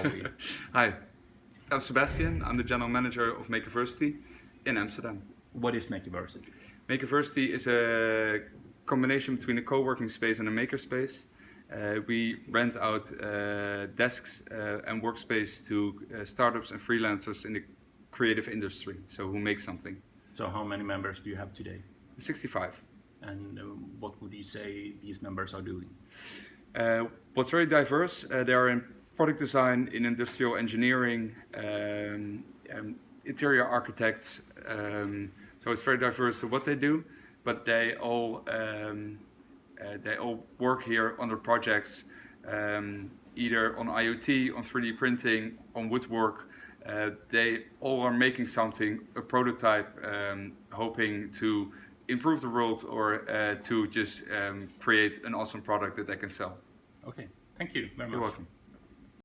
are we? Hi, I'm Sebastian. I'm the general manager of Makeversity in Amsterdam. What is Makeversity? Makeversity is a combination between a co-working space and a makerspace. Uh, we rent out uh, desks uh, and workspace to uh, startups and freelancers in the creative industry, so who make something. So how many members do you have today? 65. And uh, what would you say these members are doing? Uh, what's very diverse, uh, they are in product design, in industrial engineering, um, um, interior architects, um, so it's very diverse of what they do, but they all um, uh, they all work here on their projects, um, either on IoT, on 3D printing, on woodwork. Uh, they all are making something, a prototype, um, hoping to improve the world or uh, to just um, create an awesome product that they can sell. Okay, thank you very much. You're welcome.